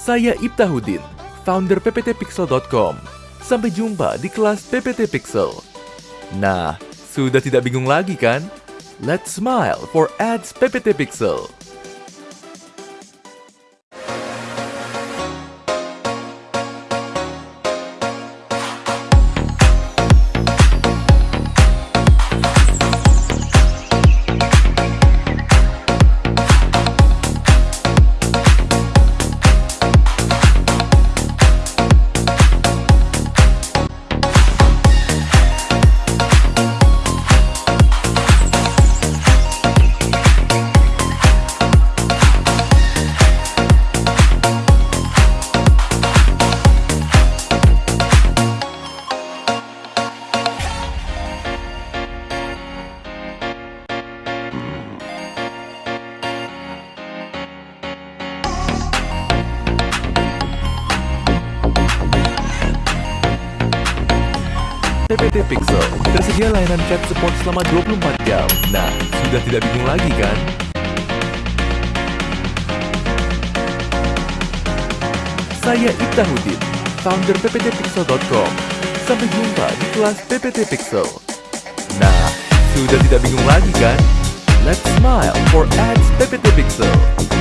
Saya Ibtahudin, founder pptpixel.com. Sampai jumpa di kelas PPT Pixel. Nah, sudah tidak bingung lagi kan? Let's smile for ads PPT Pixel. PPT Pixel tersedia layanan chat support selama 24 jam. Nah, sudah tidak bingung lagi kan? Saya Ibtahudin, founder pptpixel.com. Sampai jumpa di kelas PPT Pixel. Nah, sudah tidak bingung lagi kan? Let's smile for ads PPT Pixel.